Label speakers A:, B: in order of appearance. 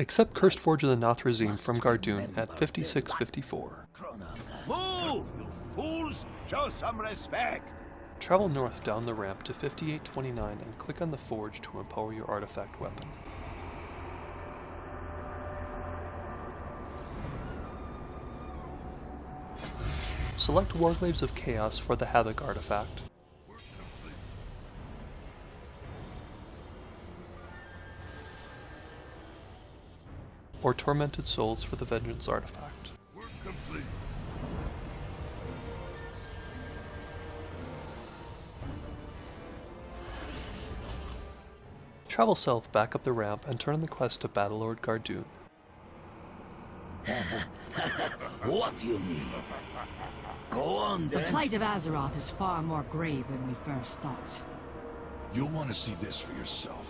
A: Accept Cursed Forge of the Nathrezim from Gaardoun at 5654.
B: Move, you fools! Show some respect!
A: Travel north down the ramp to 5829 and click on the forge to empower your artifact weapon. Select Warglaives of Chaos for the Havoc artifact. Or Tormented Souls for the Vengeance artifact. Travel south back up the ramp and turn on the quest to Battlelord Gaardoun.
C: what do you need? Go on
D: The plight of Azeroth is far more grave than we first thought.
E: You'll want to see this for yourself.